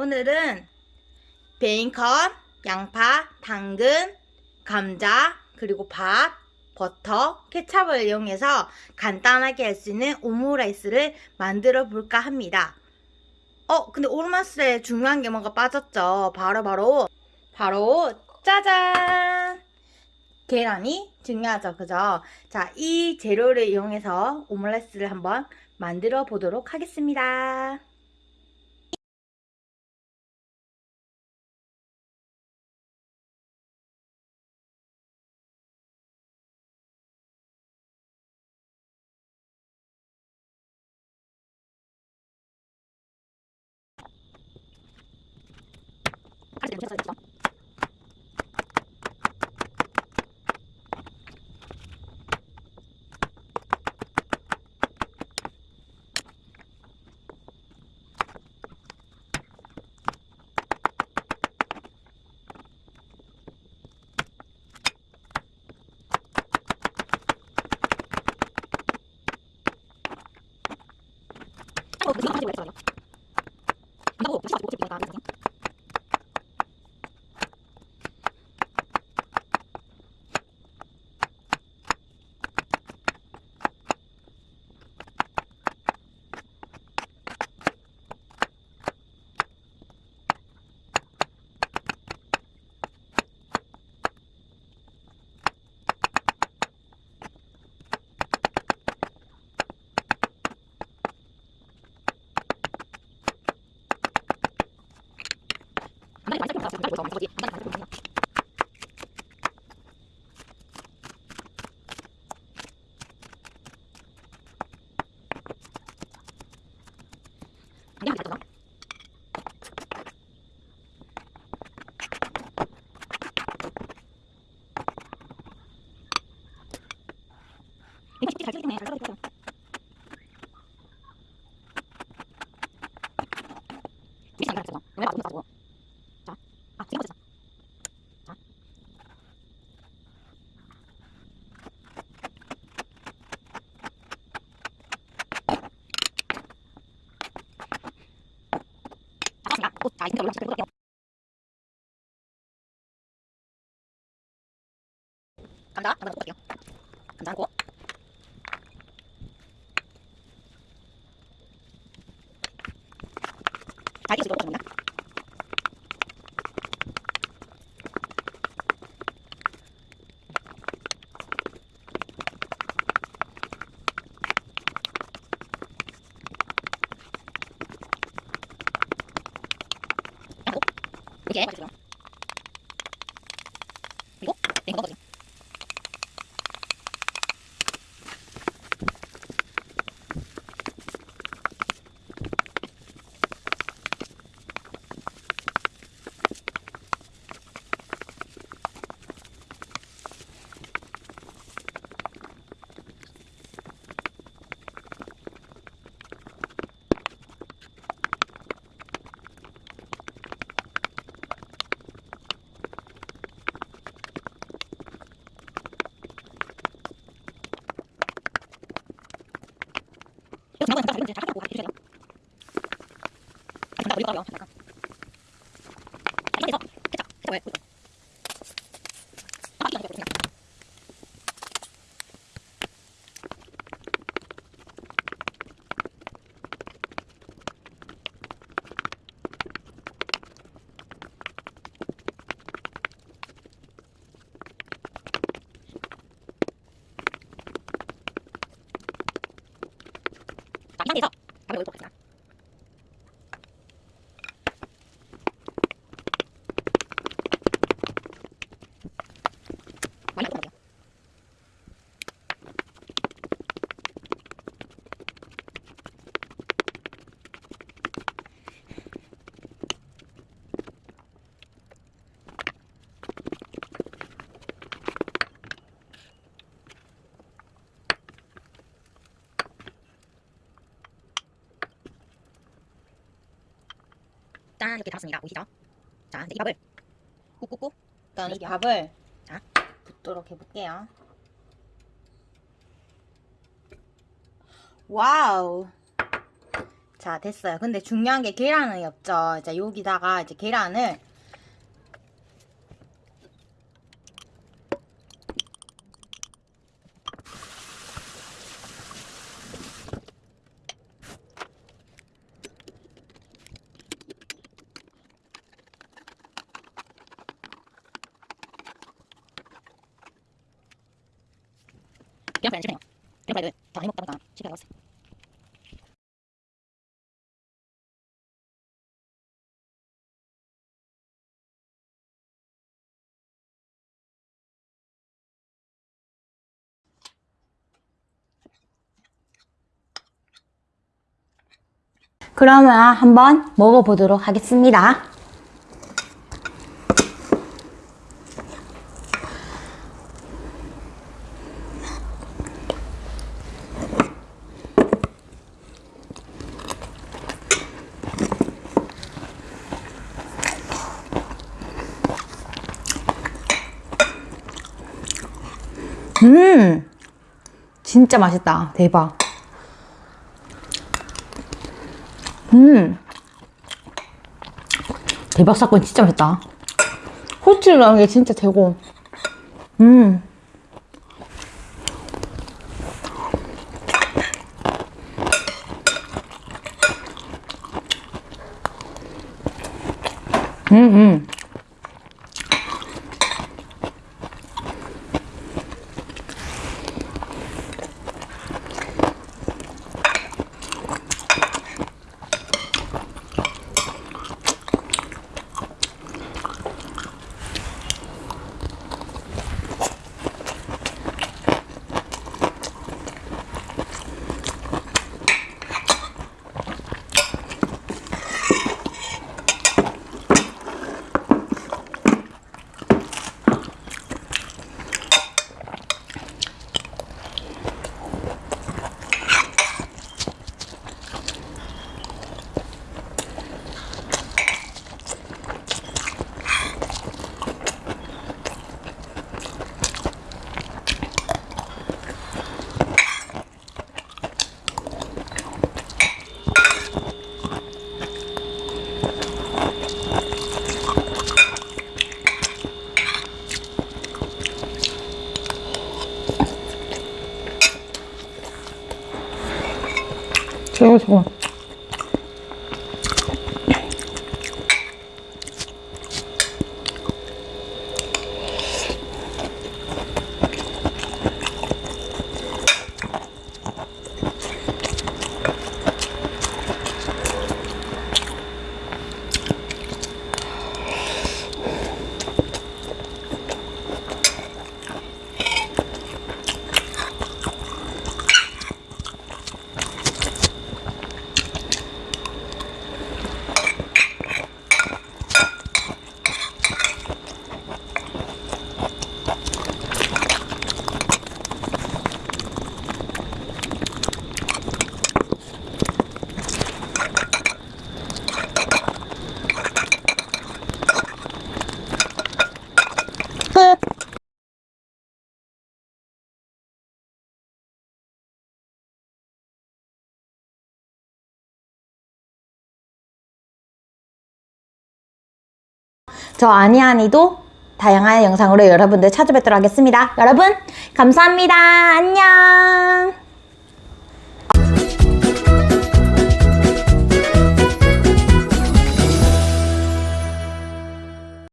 오늘은 베이컨, 양파, 당근, 감자, 그리고 밥, 버터, 케찹을 이용해서 간단하게 할 수 있는 오므라이스를 만들어 볼까 합니다. 어, 근데 오므라이스에 중요한 게 뭔가 빠졌죠. 바로 바로 바로 짜잔! 계란이 중요하죠. 그죠? 자, 이 재료를 이용해서 오므라이스를 한번 만들어 보도록 하겠습니다. 오셨어요, 그죠? 어, 그거 하지 말랬어. 我找我交接，我帮你把这个东西。没关系，这子用的也是稍微多点。 감자, 감자 넣을게요. 감자 넣고. 잘 익혀서 넣어줍니다. 이렇게 해주세요. 그리고 이거 넣어주세요. 이거 잠깐 잠깐 잠깐 잠깐 해주세요. 아, 잠깐 우리 거요. 잠깐. 자, 이렇게 해서 케찹, 케찹 왜? 아, 이거 이거 이거. 자, 이 상태에서 밥을 넣고 있습니다. 많이 넣어요. 짠 이렇게 달았습니다. 보이시죠? 자 이제 이 밥을 꾹꾹꾹 일단 이 네. 밥을 자. 붓도록 해볼게요. 와우. 자, 됐어요. 근데 중요한 게 계란이 없죠. 자, 여기다가 이제 계란을 계란 프라이는 실패해요. 계란 프라이를 다 해먹다 보니까 실패하고 있어요. 그러면 한번 먹어보도록 하겠습니다. 음, 진짜 맛있다. 대박. 음, 대박 사건 진짜 맛있다. 후추를 넣은 게 진짜 최고. 음. 음, 음. 최고, 저 아니아니도 다양한 영상으로 여러분들 찾아뵙도록 하겠습니다. 여러분, 감사합니다. 안녕.